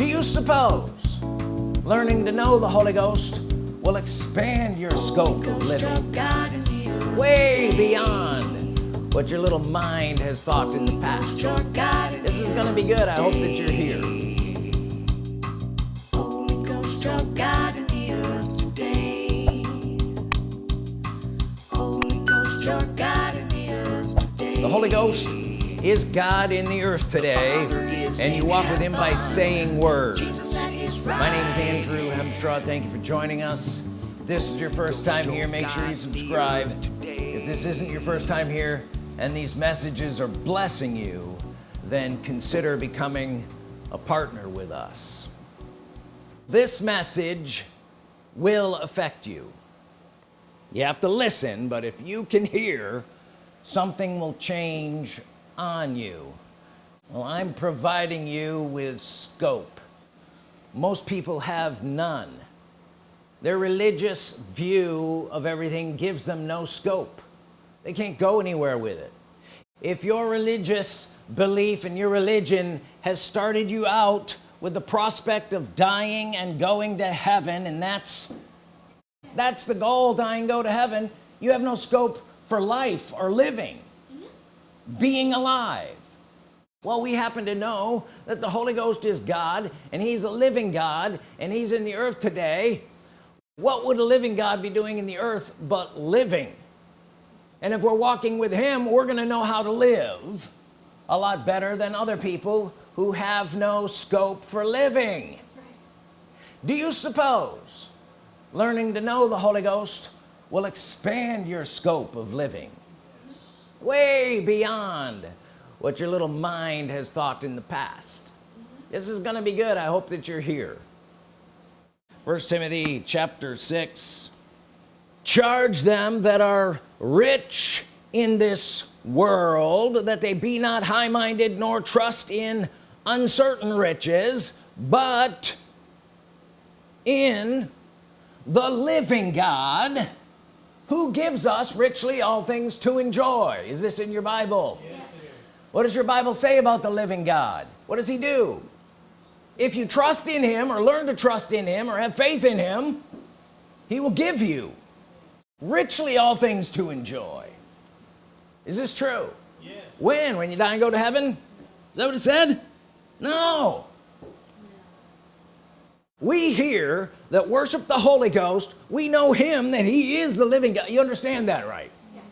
do you suppose learning to know the Holy Ghost will expand your scope of living? Way beyond what your little mind has thought in the past. This is gonna be good. I hope that you're here. Holy Ghost, your God in the Holy Ghost, your God in the earth today the is God in the earth today and you walk with him by saying words. My name is Andrew Hemstraw. Thank you for joining us. If this is your first time here make sure you subscribe. if this isn't your first time here and these messages are blessing you then consider becoming a partner with us. This message will affect you. You have to listen but if you can hear something will change on you. Well I'm providing you with scope. Most people have none. Their religious view of everything gives them no scope. They can't go anywhere with it. If your religious belief and your religion has started you out with the prospect of dying and going to heaven and that's that's the goal dying go to heaven you have no scope for life or living being alive. Well we happen to know that the Holy Ghost is God and he's a living God and he's in the earth today. What would a living God be doing in the earth but living? And if we're walking with him we're gonna know how to live a lot better than other people who have no scope for living. Do you suppose learning to know the Holy Ghost will expand your scope of living way beyond what your little mind has thought in the past. Mm -hmm. this is gonna be good. I hope that you're here. First Timothy chapter 6 charge them that are rich in this world that they be not high-minded nor trust in uncertain riches but in the living God who gives us richly all things to enjoy? Is this in your Bible? Yes. what does your Bible say about the living God? What does he do? If you trust in him or learn to trust in him or have faith in him he will give you richly all things to enjoy. Is this true? Yes. when? When you die and go to heaven? Is that what it said? No we hear that worship the Holy Ghost. We know him that he is the living God. You understand that right? Yes.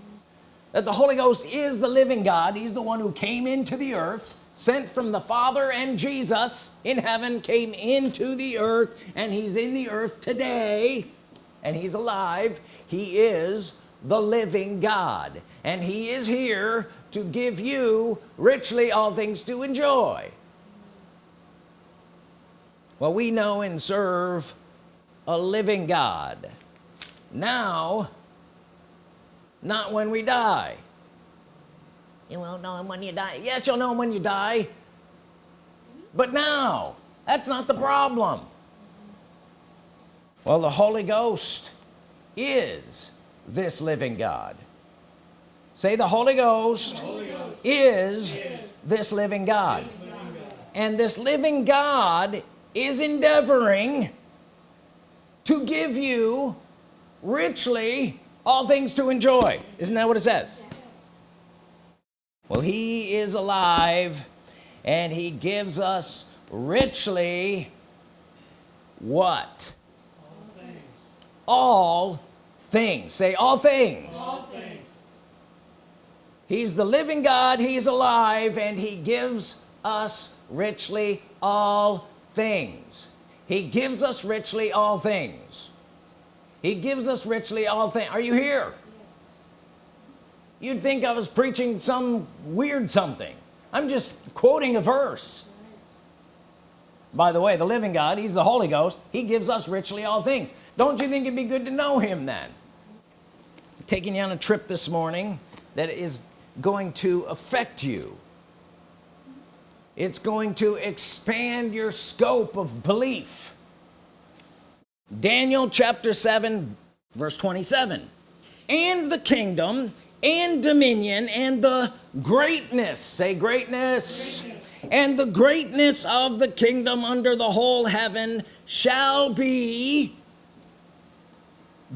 that the Holy Ghost is the living God. He's the one who came into the earth sent from the Father and Jesus in heaven came into the earth and he's in the earth today and he's alive. He is the living God and he is here to give you richly all things to enjoy well we know and serve a living God. Now not when we die. You won't know him when you die. Yes you'll know him when you die. But now that's not the problem. Well the Holy Ghost is this living God. Say the Holy Ghost, the Holy Ghost is, is, this living God. This living God. And this living God is endeavoring to give you richly all things to enjoy isn't that what it says yes. well he is alive and he gives us richly what all things, all things. say all things. all things he's the living God he's alive and he gives us richly all things. He gives us richly all things. He gives us richly all things are you here? Yes. you'd think I was preaching some weird something. I'm just quoting a verse. By the way the living God he's the Holy Ghost. He gives us richly all things. Don't you think it'd be good to know him then? Taking you on a trip this morning that is going to affect you it's going to expand your scope of belief. Daniel chapter 7 verse 27 and the kingdom and dominion and the greatness say greatness, greatness. and the greatness of the kingdom under the whole heaven shall be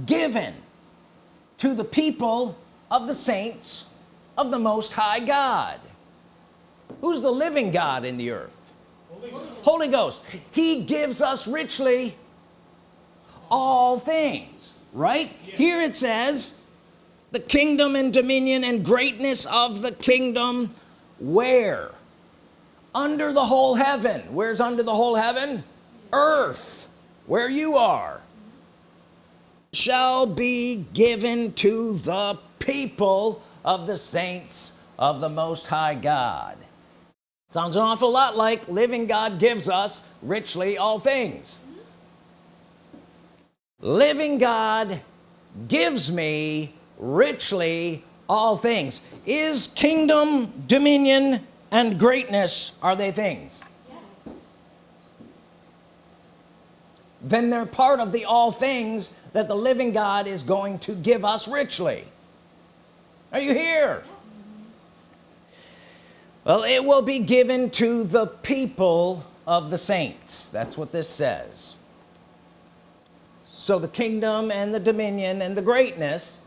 given to the people of the saints of the Most High God who's the living God in the earth? Holy Ghost, Holy Ghost. he gives us richly all things right? Here it says the kingdom and dominion and greatness of the kingdom where? Under the whole heaven. Where's under the whole heaven? Earth where you are shall be given to the people of the saints of the Most High God sounds an awful lot like living God gives us richly all things living God gives me richly all things is kingdom dominion and greatness are they things yes. then they're part of the all things that the living God is going to give us richly are you here. Well it will be given to the people of the saints. That's what this says. So the kingdom and the dominion and the greatness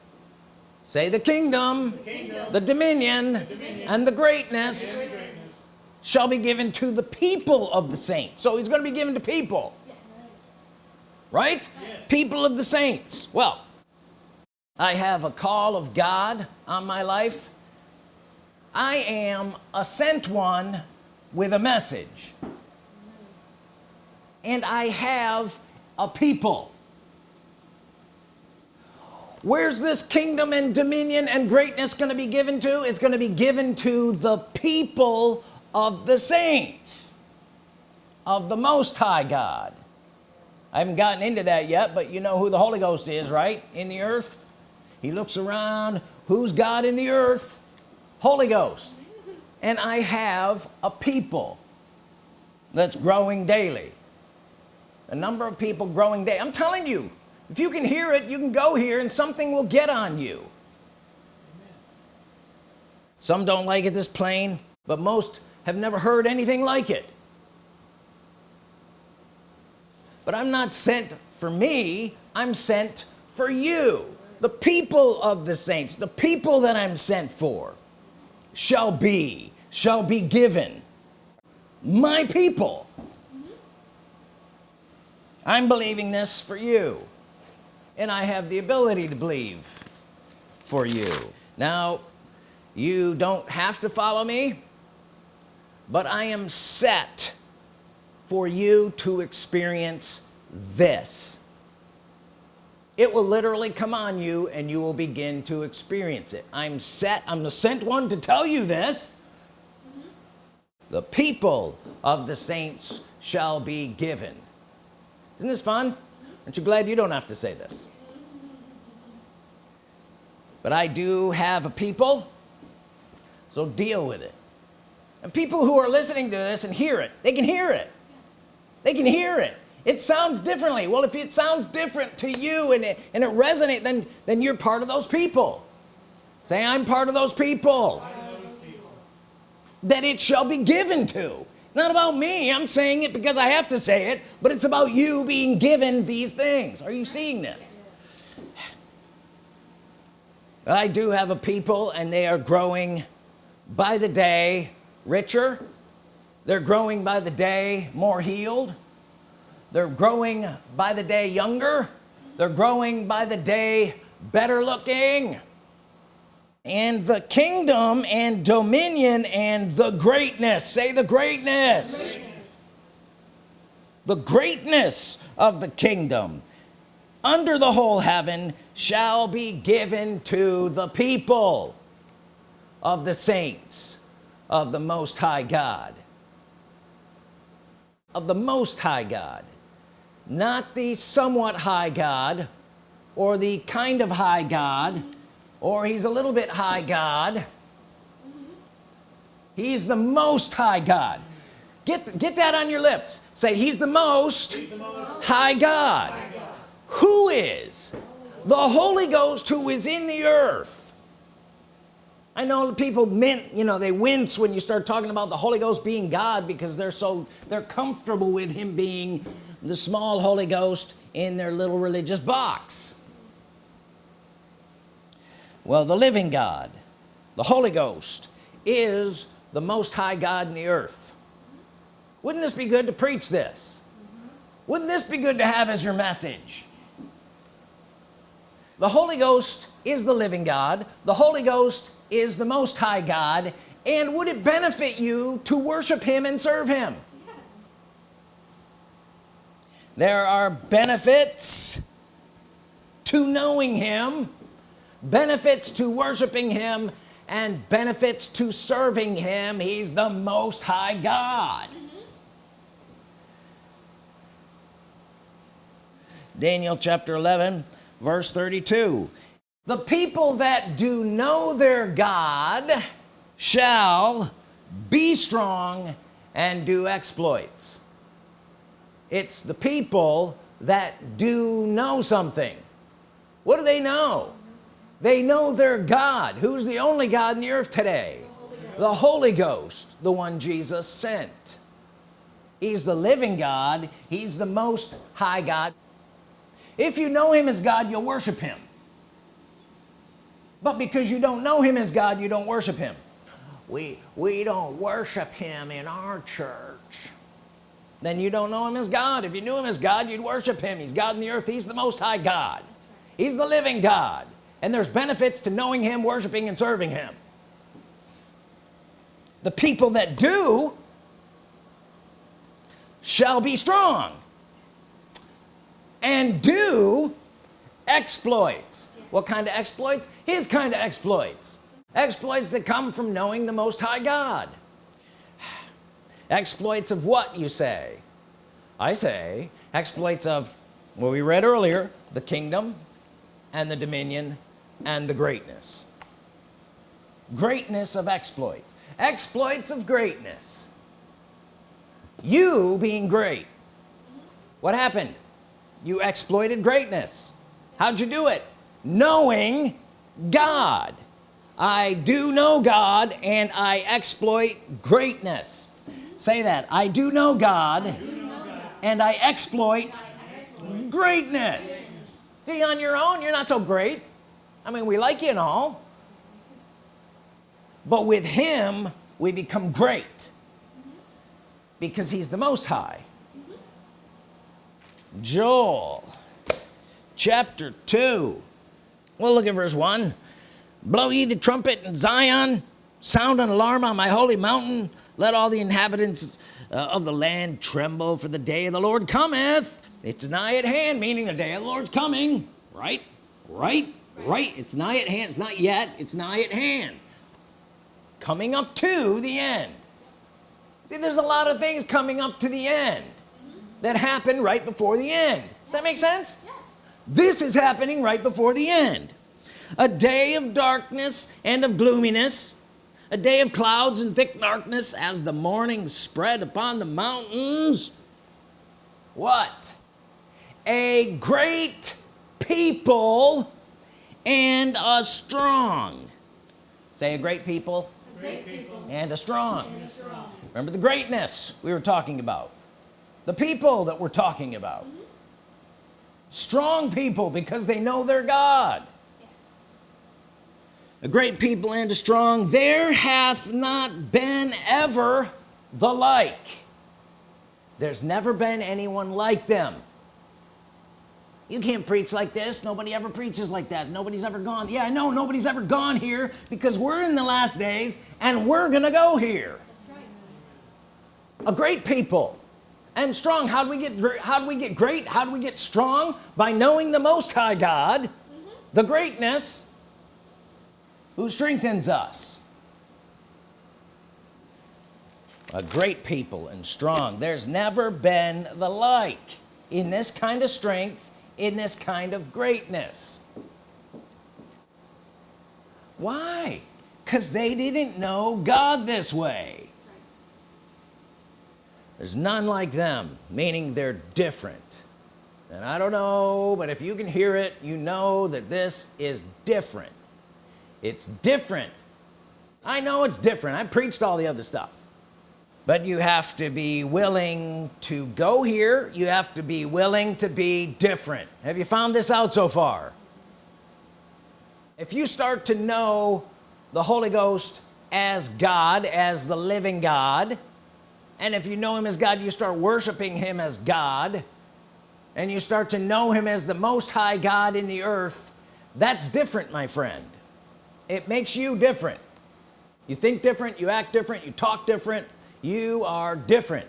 say the kingdom the, kingdom, the, dominion, the dominion, and the greatness, the greatness. shall be given to the people of the saints. So he's going to be given to people. Right? Yes. people of the saints. Well I have a call of God on my life I am a sent one with a message. And I have a people. Where's this kingdom and dominion and greatness going to be given to? It's going to be given to the people of the saints of the Most High God. I haven't gotten into that yet but you know who the Holy Ghost is right? In the earth? He looks around. Who's God in the earth Holy Ghost. And I have a people that's growing daily. A number of people growing day. I'm telling you if you can hear it you can go here and something will get on you. Some don't like it this plain but most have never heard anything like it. But I'm not sent for me I'm sent for you. The people of the saints the people that I'm sent for shall be shall be given my people. I'm believing this for you and I have the ability to believe for you. Now you don't have to follow me but I am set for you to experience this it will literally come on you and you will begin to experience it. I'm set I'm the sent one to tell you this. Mm -hmm. the people of the saints shall be given. Isn't this fun? Aren't you glad you don't have to say this? But I do have a people so deal with it. And people who are listening to this and hear it they can hear it. They can hear it it sounds differently. Well if it sounds different to you and it, and it resonates then then you're part of those people. Say I'm part of those people, those people. that it shall be given to. Not about me I'm saying it because I have to say it but it's about you being given these things. Are you seeing this? I do have a people and they are growing by the day richer. They're growing by the day more healed they're growing by the day younger. They're growing by the day better looking. And the kingdom and dominion and the greatness say the greatness. Greatness, the greatness of the kingdom under the whole heaven shall be given to the people of the saints of the Most High God. Of the Most High God not the somewhat high God or the kind of high God or he's a little bit high God. He's the most high God. Get get that on your lips. Say he's the most, he's the most high, God. high God who is? The Holy Ghost who is in the earth. I know people mint you know they wince when you start talking about the Holy Ghost being God because they're so they're comfortable with him being the small Holy Ghost in their little religious box. Well the living God the Holy Ghost is the Most High God in the earth. Wouldn't this be good to preach this? Wouldn't this be good to have as your message? The Holy Ghost is the living God. The Holy Ghost is the Most High God. And would it benefit you to worship him and serve him. There are benefits to knowing him benefits to worshiping him and benefits to serving him. He's the Most High God. Mm -hmm. Daniel chapter 11 verse 32 the people that do know their God shall be strong and do exploits it's the people that do know something. What do they know? They know their God. Who's the only God in the earth today? The Holy Ghost the one Jesus sent. He's the living God. He's the most high God. If you know him as God you'll worship him. But because you don't know him as God you don't worship him. We we don't worship him in our church then you don't know him as God. If you knew him as God you'd worship him. He's God in the earth. He's the most high God. He's the living God. And there's benefits to knowing him worshiping and serving him. The people that do shall be strong and do exploits. What kind of exploits? His kind of exploits. Exploits that come from knowing the Most High God exploits of what you say? I say exploits of what we read earlier the kingdom and the dominion and the greatness. Greatness of exploits. Exploits of greatness. You being great. What happened? You exploited greatness. How'd you do it? Knowing God. I do know God and I exploit greatness say that. I do know God, and I exploit, greatness. See on your own you're not so great. I mean we like you and all. But with him we become great. Because he's the most high. Joel chapter 2 well look at verse 1 blow ye the trumpet in Zion. Sound an alarm on my holy mountain let all the inhabitants uh, of the land tremble for the day of the Lord cometh. It's nigh at hand meaning the day of the Lord's coming. Right? Right? Right. It's nigh at hand. It's not yet. It's nigh at hand. Coming up to the end. See there's a lot of things coming up to the end that happen right before the end. Does that make sense? Yes. this is happening right before the end. A day of darkness and of gloominess a day of clouds and thick darkness as the morning spread upon the mountains what a great people and a strong say a great people, great people. And, a strong. and a strong remember the greatness we were talking about the people that we're talking about mm -hmm. strong people because they know their God. A great people and a strong. There hath not been ever the like. There's never been anyone like them. You can't preach like this. Nobody ever preaches like that. Nobody's ever gone. Yeah I know. Nobody's ever gone here because we're in the last days and we're gonna go here. Right. a great people and strong. How do we get how do we get great? How do we get strong? By knowing the Most High God mm -hmm. the greatness who strengthens us? A great people and strong. There's never been the like in this kind of strength in this kind of greatness. Why? Because they didn't know God this way. There's none like them meaning they're different. And I don't know but if you can hear it you know that this is different it's different. I know it's different. I preached all the other stuff. But you have to be willing to go here. You have to be willing to be different. Have you found this out so far? If you start to know the Holy Ghost as God as the living God and if you know him as God you start worshiping him as God and you start to know him as the most high God in the earth that's different my friend it makes you different. You think different you act different you talk different. You are different.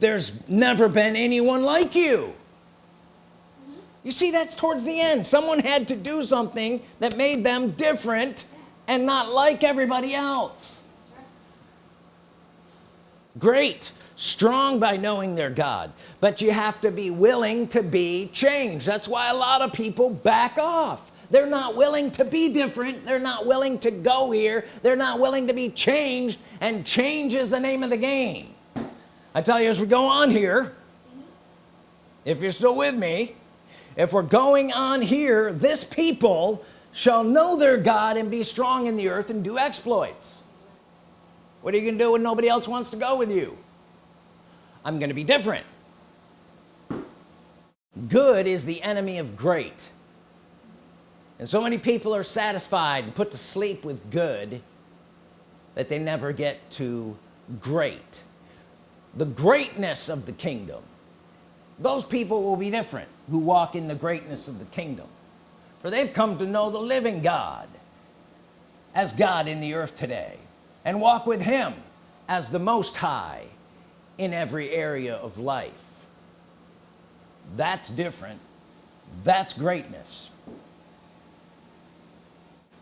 There's never been anyone like you. You see that's towards the end. Someone had to do something that made them different and not like everybody else. Great. Strong by knowing their God. But you have to be willing to be changed. That's why a lot of people back off they're not willing to be different. They're not willing to go here. They're not willing to be changed and change is the name of the game. I tell you as we go on here if you're still with me if we're going on here this people shall know their God and be strong in the earth and do exploits. What are you gonna do when nobody else wants to go with you? I'm gonna be different. Good is the enemy of great and so many people are satisfied and put to sleep with good that they never get to great. The greatness of the kingdom. Those people will be different who walk in the greatness of the kingdom. For they've come to know the living God as God in the earth today and walk with him as the most high in every area of life. That's different. That's greatness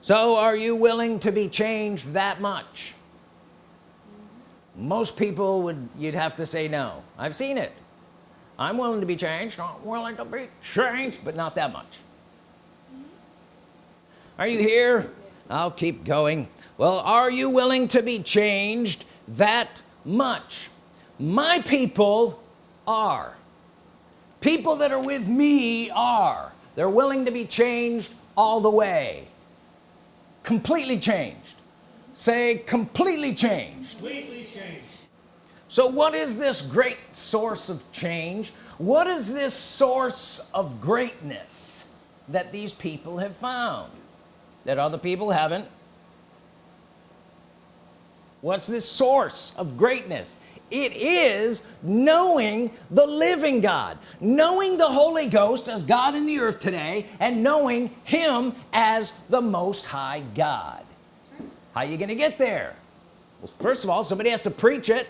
so are you willing to be changed that much? Most people would you'd have to say no. I've seen it. I'm willing to be changed I'm willing to be changed but not that much. Are you here? I'll keep going. Well are you willing to be changed that much? My people are. People that are with me are. They're willing to be changed all the way completely changed. Say completely changed. Completely changed. So what is this great source of change? What is this source of greatness that these people have found that other people haven't? What's this source of greatness it is knowing the living God knowing the Holy Ghost as God in the earth today and knowing him as the most high God. How are you gonna get there? Well first of all somebody has to preach it.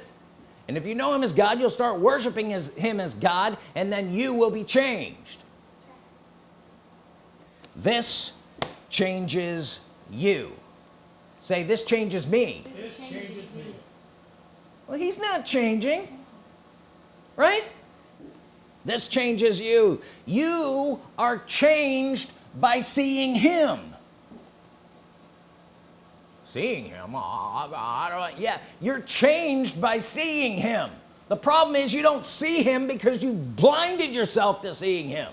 And if you know him as God you'll start worshiping as him as God and then you will be changed. This changes you. Say this changes me. This changes me well he's not changing right? This changes you. You are changed by seeing him. Seeing him? Oh, yeah you're changed by seeing him. The problem is you don't see him because you blinded yourself to seeing him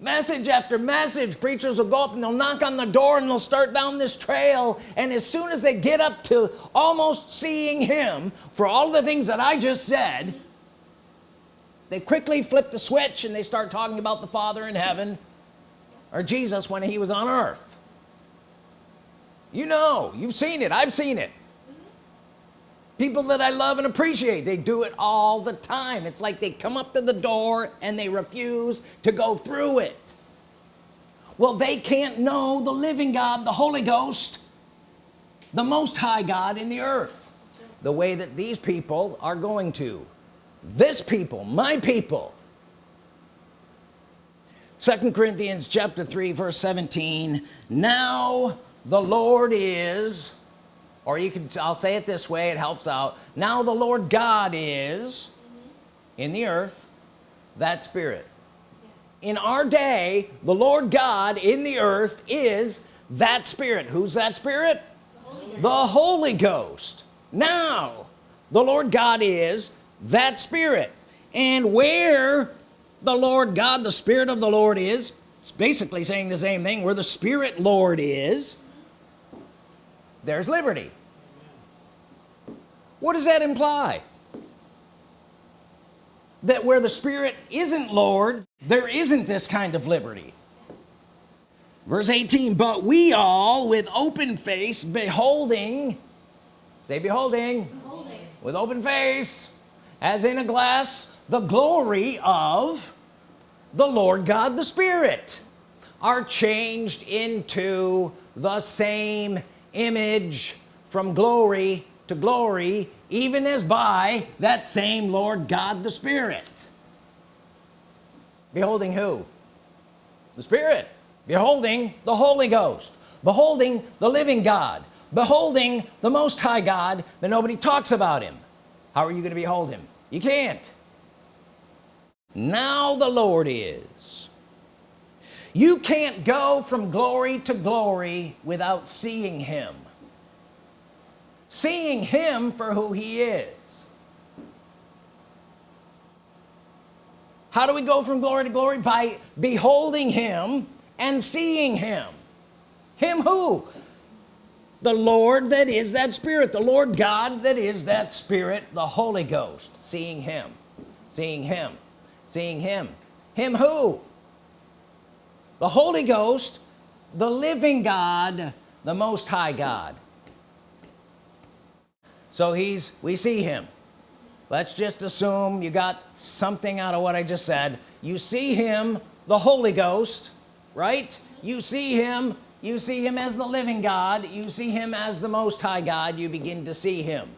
message after message. Preachers will go up and they'll knock on the door and they'll start down this trail. And as soon as they get up to almost seeing him for all the things that I just said they quickly flip the switch and they start talking about the father in heaven or Jesus when he was on earth. You know you've seen it. I've seen it people that I love and appreciate they do it all the time. It's like they come up to the door and they refuse to go through it. Well they can't know the living God the Holy Ghost the most high God in the earth the way that these people are going to. This people my people. Second Corinthians chapter 3 verse 17 now the Lord is or you can I'll say it this way it helps out. Now the Lord God is in the earth that spirit. Yes. in our day the Lord God in the earth is that spirit. Who's that spirit? The Holy Ghost. Now the Lord God is that spirit. And where the Lord God the Spirit of the Lord is it's basically saying the same thing. Where the Spirit Lord is there's liberty. What does that imply? That where the Spirit isn't Lord there isn't this kind of liberty. Verse 18 but we all with open face beholding say beholding, beholding. with open face as in a glass the glory of the Lord God the Spirit are changed into the same image from glory to glory even as by that same Lord God the Spirit. Beholding who? The Spirit. Beholding the Holy Ghost. Beholding the living God. Beholding the Most High God but nobody talks about him. How are you going to behold him? You can't. Now the Lord is you can't go from glory to glory without seeing him. Seeing him for who he is. How do we go from glory to glory? By beholding him and seeing him. Him who? The Lord that is that spirit. The Lord God that is that spirit. The Holy Ghost. Seeing him. Seeing him. Seeing him. Him who the Holy Ghost the living God the Most High God. So he's we see him. Let's just assume you got something out of what I just said. You see him the Holy Ghost right? You see him you see him as the living God. You see him as the Most High God. You begin to see him.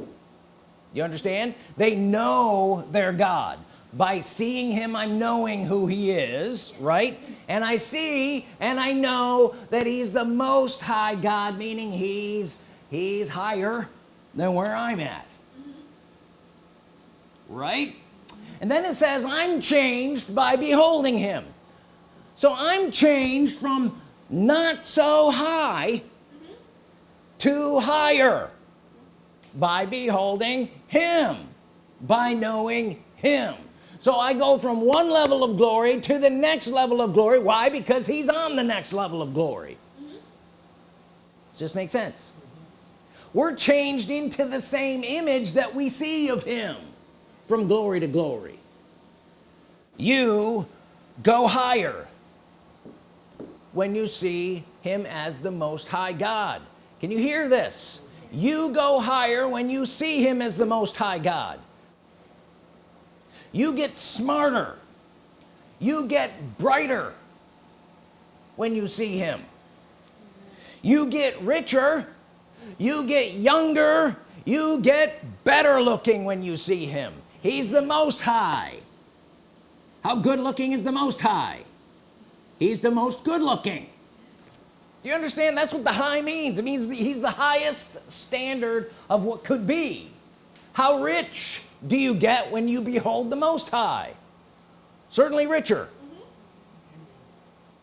You understand? They know their God by seeing him I'm knowing who he is right? And I see and I know that he's the most high God meaning he's he's higher than where I'm at right? And then it says I'm changed by beholding him. So I'm changed from not so high to higher by beholding him by knowing him so I go from one level of glory to the next level of glory. Why? Because he's on the next level of glory. Mm -hmm. just makes sense? We're changed into the same image that we see of him from glory to glory. You go higher when you see him as the most high God. Can you hear this? You go higher when you see him as the most high God you get smarter. You get brighter when you see him. You get richer. You get younger. You get better looking when you see him. He's the most high. How good looking is the most high? He's the most good looking. Do you understand? That's what the high means. It means he's the highest standard of what could be how rich do you get when you behold the Most High certainly richer mm -hmm.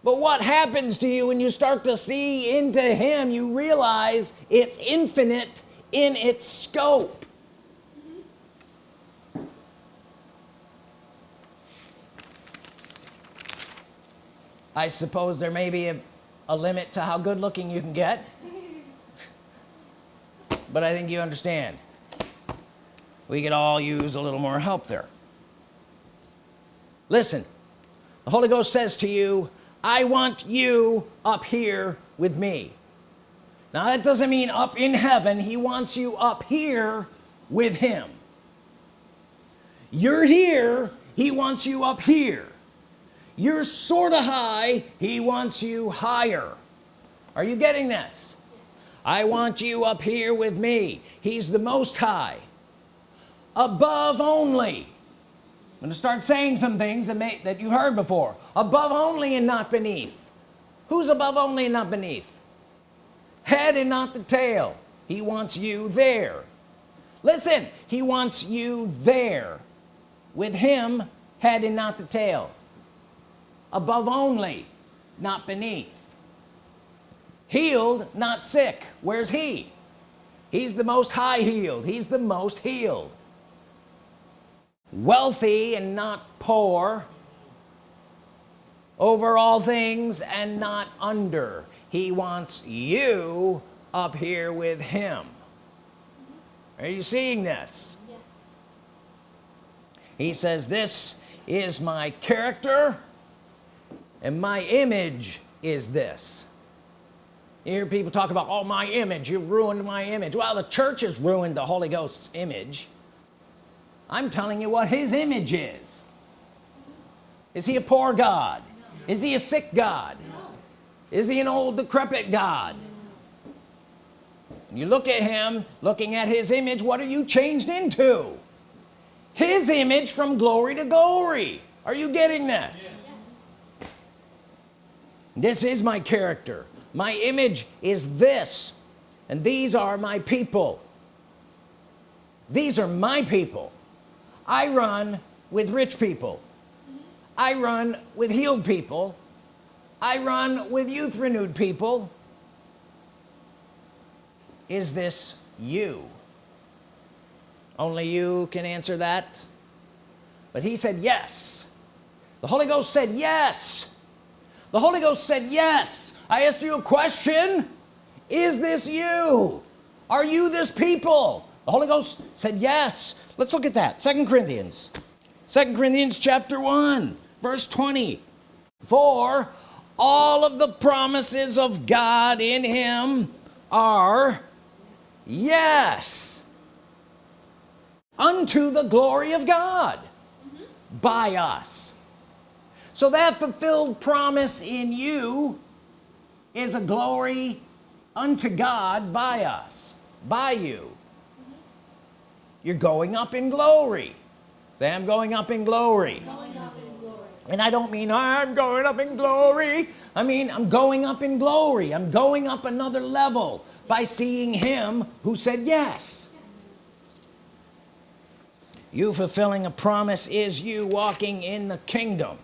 but what happens to you when you start to see into him you realize it's infinite in its scope. I suppose there may be a, a limit to how good looking you can get but I think you understand we could all use a little more help there. Listen the Holy Ghost says to you I want you up here with me. Now that doesn't mean up in heaven. He wants you up here with him. You're here. He wants you up here. You're sort of high. He wants you higher. Are you getting this? Yes. I want you up here with me. He's the most high above only. I'm to start saying some things that may that you heard before. Above only and not beneath. Who's above only and not beneath? Head and not the tail. He wants you there. Listen he wants you there. With him head and not the tail. Above only not beneath. Healed not sick. Where's he? He's the most high healed. He's the most healed wealthy and not poor over all things and not under. He wants you up here with him. Are you seeing this? Yes. he says this is my character and my image is this. You hear people talk about oh my image you ruined my image. Well the church has ruined the Holy Ghost's image I'm telling you what his image is. Is he a poor God? Is he a sick God? Is he an old decrepit God? You look at him looking at his image what are you changed into? His image from glory to glory. Are you getting this? Yes. this is my character. My image is this and these are my people. These are my people I run with rich people. I run with healed people. I run with youth renewed people. Is this you? Only you can answer that. But he said yes. The Holy Ghost said yes. The Holy Ghost said yes. I asked you a question. Is this you? Are you this people? The Holy Ghost said yes let's look at that. Second Corinthians. Second Corinthians chapter 1 verse 20 for all of the promises of God in him are yes unto the glory of God by us. So that fulfilled promise in you is a glory unto God by us by you you're going up in glory. Say I'm going up in glory. Going up in glory. and I don't mean I'm going up in glory. I mean I'm going up in glory. I'm going up another level by seeing him who said yes. Yes. you fulfilling a promise is you walking in the kingdom.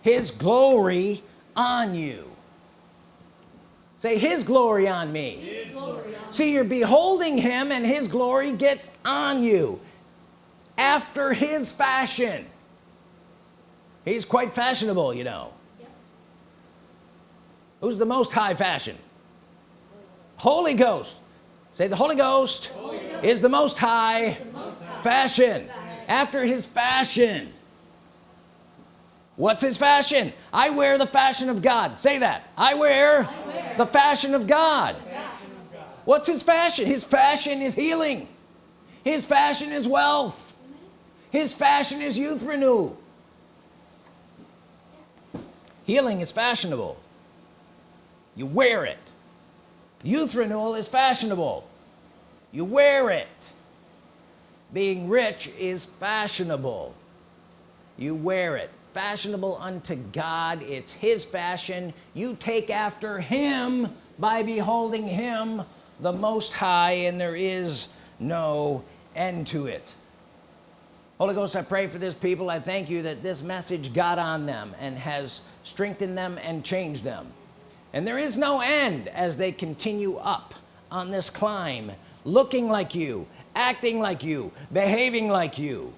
His glory on you say his glory on me. His glory on see you're beholding him and his glory gets on you. After his fashion. He's quite fashionable you know. Who's the most high fashion? Holy Ghost. Say the Holy Ghost, is the most high, the most high. fashion. After his fashion what's his fashion? I wear the fashion of God. Say that. I wear, I wear the fashion of God. What's his fashion? His fashion is healing. His fashion is wealth. His fashion is youth renew healing is fashionable. You wear it. Youth renewal is fashionable. You wear it. Being rich is fashionable. You wear it fashionable unto God. It's his fashion. You take after him by beholding him the most high and there is no end to it. Holy Ghost I pray for this people. I thank you that this message got on them and has strengthened them and changed them. And there is no end as they continue up on this climb looking like you acting like you behaving like you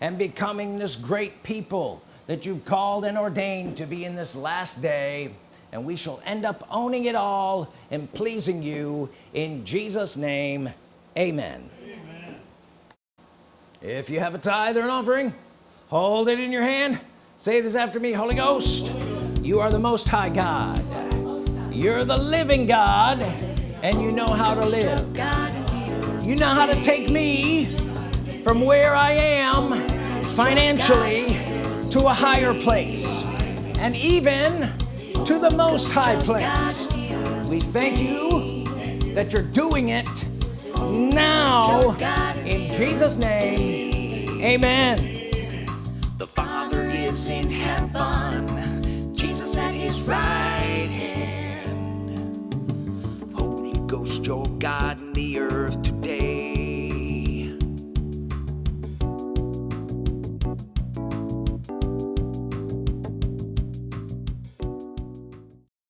and becoming this great people that you've called and ordained to be in this last day and we shall end up owning it all and pleasing you in Jesus name. Amen, if you have a tithe or an offering hold it in your hand. Say this after me Holy Ghost you are the most high God. Most high. you're the living God and you know how to live. You know how to take me from where I am financially to a higher place and even to the most high place we thank you that you're doing it now in Jesus name amen The Father is in heaven, Jesus at his right hand. Holy Ghost, your God in the earth today.